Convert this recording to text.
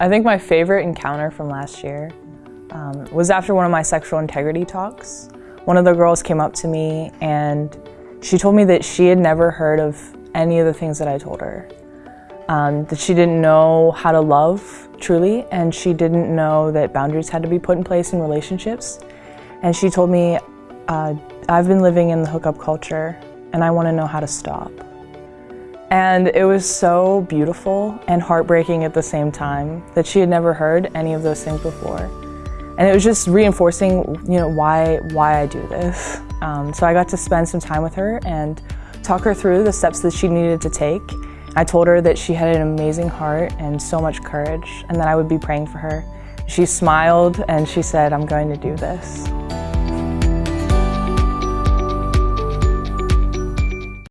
I think my favorite encounter from last year um, was after one of my sexual integrity talks. One of the girls came up to me and she told me that she had never heard of any of the things that I told her. Um, that she didn't know how to love truly and she didn't know that boundaries had to be put in place in relationships. And she told me, uh, I've been living in the hookup culture and I want to know how to stop. And it was so beautiful and heartbreaking at the same time that she had never heard any of those things before. And it was just reinforcing, you know, why, why I do this. Um, so I got to spend some time with her and talk her through the steps that she needed to take. I told her that she had an amazing heart and so much courage and that I would be praying for her. She smiled and she said, I'm going to do this.